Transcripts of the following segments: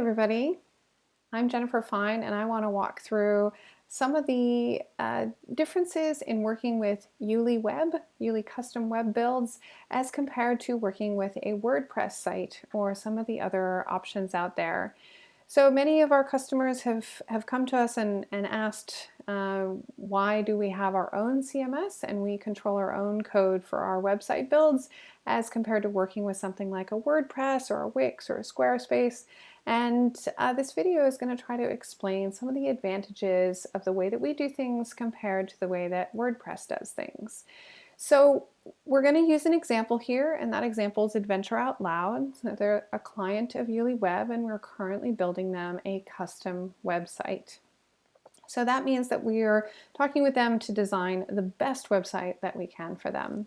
everybody. I'm Jennifer Fine and I want to walk through some of the uh, differences in working with Youli Web, Youli custom web builds, as compared to working with a WordPress site or some of the other options out there. So many of our customers have, have come to us and, and asked uh, why do we have our own CMS and we control our own code for our website builds as compared to working with something like a WordPress or a Wix or a Squarespace. And uh, this video is going to try to explain some of the advantages of the way that we do things compared to the way that WordPress does things. So we're going to use an example here, and that example is Adventure Out Loud. So they're a client of Youli Web, and we're currently building them a custom website. So that means that we are talking with them to design the best website that we can for them.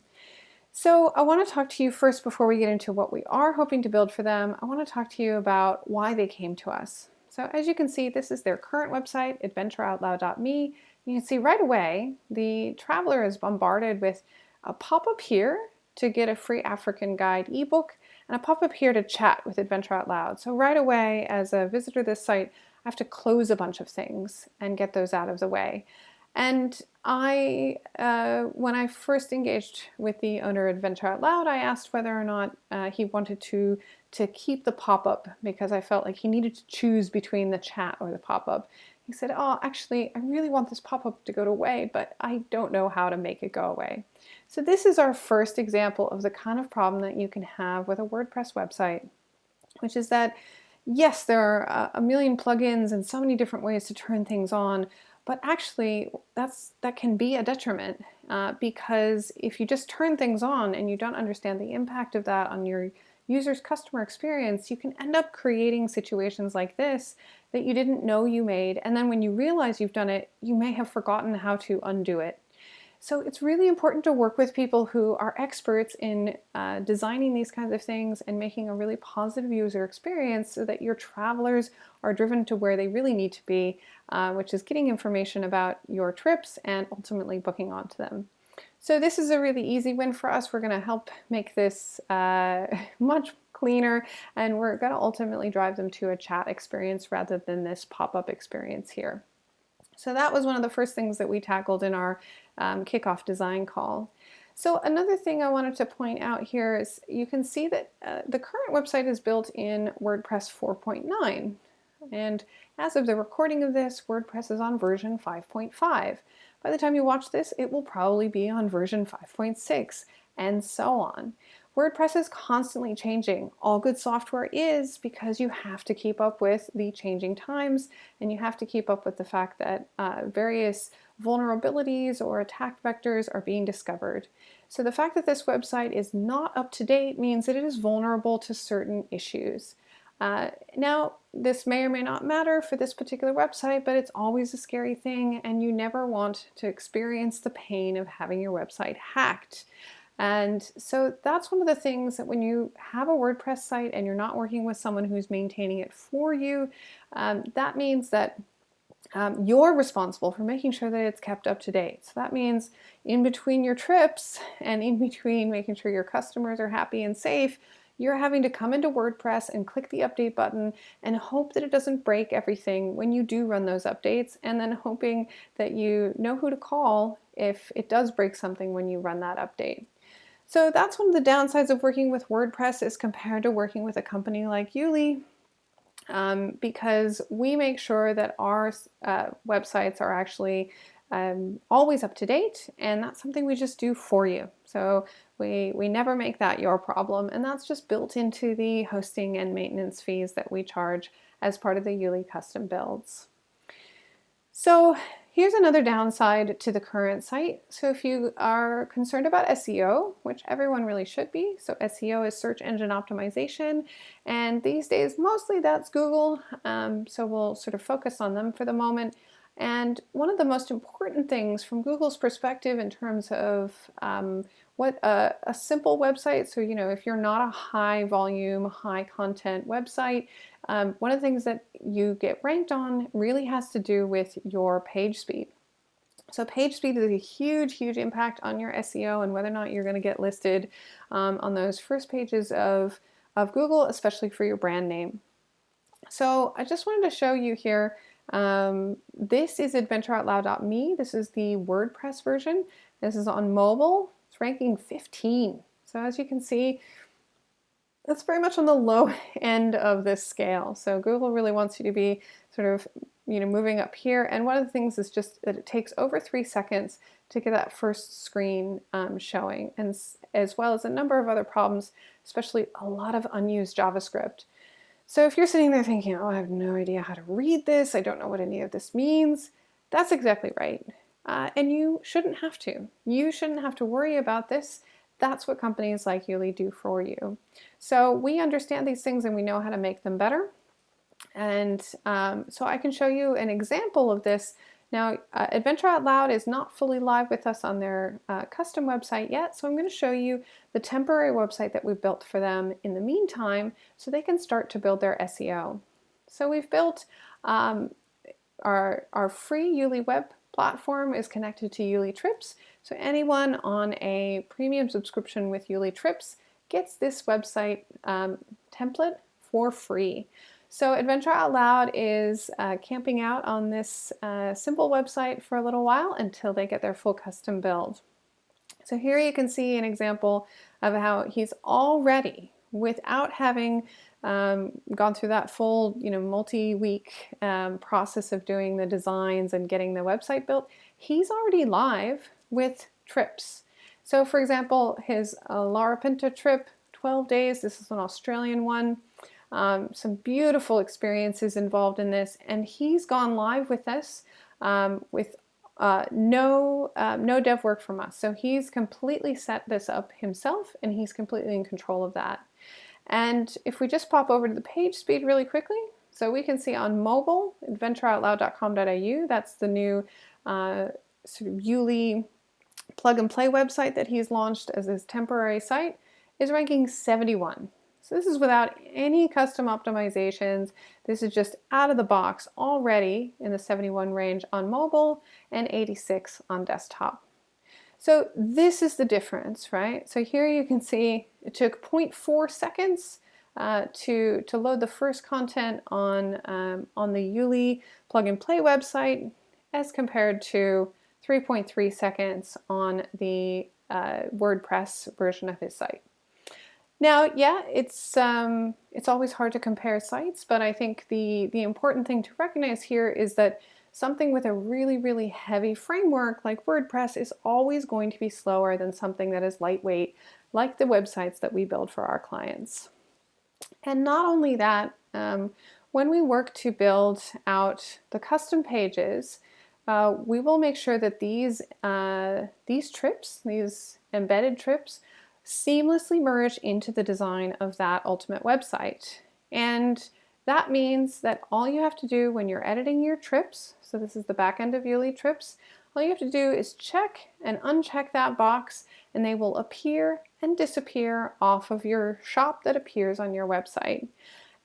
So I want to talk to you first before we get into what we are hoping to build for them. I want to talk to you about why they came to us. So as you can see, this is their current website, adventureoutloud.me. You can see right away, the traveler is bombarded with a pop-up here to get a free African guide ebook and a pop-up here to chat with Adventure Out Loud. So right away as a visitor to this site, I have to close a bunch of things and get those out of the way. And I, uh, when I first engaged with the owner of Adventure Out Loud, I asked whether or not uh, he wanted to to keep the pop-up because I felt like he needed to choose between the chat or the pop-up. He said, oh, actually, I really want this pop-up to go away, but I don't know how to make it go away. So this is our first example of the kind of problem that you can have with a WordPress website, which is that, yes, there are a million plugins and so many different ways to turn things on, but actually that's that can be a detriment uh, because if you just turn things on and you don't understand the impact of that on your user's customer experience, you can end up creating situations like this that you didn't know you made. And then when you realize you've done it, you may have forgotten how to undo it. So it's really important to work with people who are experts in uh, designing these kinds of things and making a really positive user experience so that your travelers are driven to where they really need to be, uh, which is getting information about your trips and ultimately booking onto them. So this is a really easy win for us. We're going to help make this uh, much cleaner and we're going to ultimately drive them to a chat experience rather than this pop-up experience here. So that was one of the first things that we tackled in our um, kickoff design call. So another thing I wanted to point out here is you can see that uh, the current website is built in WordPress 4.9 and as of the recording of this WordPress is on version 5.5. By the time you watch this, it will probably be on version 5.6 and so on. WordPress is constantly changing. All good software is because you have to keep up with the changing times and you have to keep up with the fact that uh, various vulnerabilities or attack vectors are being discovered. So the fact that this website is not up to date means that it is vulnerable to certain issues. Uh, now, this may or may not matter for this particular website, but it's always a scary thing and you never want to experience the pain of having your website hacked. And so that's one of the things that when you have a WordPress site and you're not working with someone who's maintaining it for you, um, that means that um, you're responsible for making sure that it's kept up to date. So that means in between your trips and in between making sure your customers are happy and safe, you're having to come into WordPress and click the update button and hope that it doesn't break everything when you do run those updates and then hoping that you know who to call if it does break something when you run that update. So that's one of the downsides of working with WordPress as compared to working with a company like Youli um, because we make sure that our uh, websites are actually um, always up to date and that's something we just do for you. So we, we never make that your problem and that's just built into the hosting and maintenance fees that we charge as part of the Youli custom builds. So here's another downside to the current site. So if you are concerned about SEO, which everyone really should be, so SEO is search engine optimization, and these days mostly that's Google, um, so we'll sort of focus on them for the moment. And one of the most important things from Google's perspective in terms of um, what a, a, simple website, so you know if you're not a high volume, high content website, um, one of the things that you get ranked on really has to do with your page speed. So page speed is a huge, huge impact on your SEO and whether or not you're going to get listed um, on those first pages of, of Google, especially for your brand name. So I just wanted to show you here, um, this is adventureoutloud.me. This is the WordPress version. This is on mobile. It's ranking 15. So as you can see, that's very much on the low end of this scale. So Google really wants you to be sort of, you know, moving up here. And one of the things is just that it takes over three seconds to get that first screen um, showing, and as well as a number of other problems, especially a lot of unused JavaScript. So if you're sitting there thinking, oh, I have no idea how to read this, I don't know what any of this means, that's exactly right. Uh, and you shouldn't have to. You shouldn't have to worry about this. That's what companies like Youli do for you. So we understand these things and we know how to make them better. And um, so I can show you an example of this. Now, uh, Adventure Out Loud is not fully live with us on their uh, custom website yet, so I'm going to show you the temporary website that we built for them in the meantime so they can start to build their SEO. So we've built um, our, our free Youli web platform is connected to Youli Trips. So anyone on a premium subscription with Youli Trips gets this website um, template for free. So Adventure Out Loud is uh, camping out on this uh, simple website for a little while until they get their full custom build. So here you can see an example of how he's already, without having um, gone through that full, you know, multi-week um, process of doing the designs and getting the website built, he's already live with trips. So for example, his uh, Larapinta trip, 12 days, this is an Australian one, um, some beautiful experiences involved in this, and he's gone live with us um, with uh, no, uh, no dev work from us. So he's completely set this up himself and he's completely in control of that. And if we just pop over to the page speed really quickly, so we can see on mobile, adventureoutloud.com.au, that's the new uh, sort of Youli plug and play website that he's launched as his temporary site, is ranking 71. So this is without any custom optimizations. This is just out of the box already in the 71 range on mobile and 86 on desktop. So this is the difference, right? So here you can see it took 0.4 seconds uh, to, to load the first content on, um, on the Youli plug and play website as compared to 3.3 seconds on the uh, WordPress version of his site. Now, yeah, it's um, it's always hard to compare sites, but I think the the important thing to recognize here is that something with a really, really heavy framework like WordPress is always going to be slower than something that is lightweight, like the websites that we build for our clients. And not only that, um, when we work to build out the custom pages, uh, we will make sure that these, uh, these trips, these embedded trips, seamlessly merge into the design of that ultimate website. And that means that all you have to do when you're editing your trips, so this is the back end of Youli trips, all you have to do is check and uncheck that box and they will appear and disappear off of your shop that appears on your website.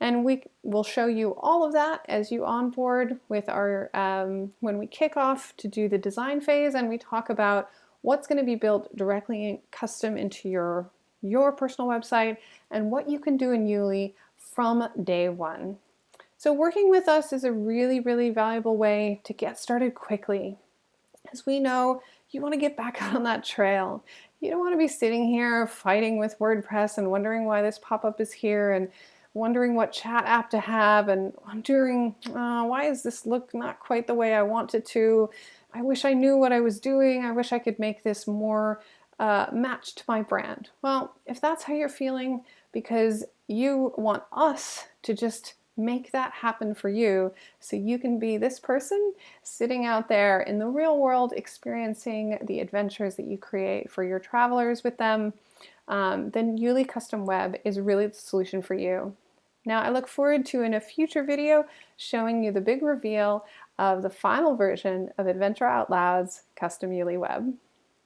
And we will show you all of that as you onboard with our, um, when we kick off to do the design phase and we talk about what's going to be built directly and custom into your, your personal website and what you can do in Youli from day one. So working with us is a really, really valuable way to get started quickly. As we know, you want to get back on that trail. You don't want to be sitting here fighting with WordPress and wondering why this pop-up is here and wondering what chat app to have and wondering uh, why does this look not quite the way I want it to. I wish I knew what I was doing. I wish I could make this more uh, matched to my brand. Well, if that's how you're feeling because you want us to just make that happen for you so you can be this person sitting out there in the real world experiencing the adventures that you create for your travelers with them, um, then Youli Custom Web is really the solution for you. Now I look forward to in a future video showing you the big reveal of the final version of Adventure Out Loud's Custom Youli Web.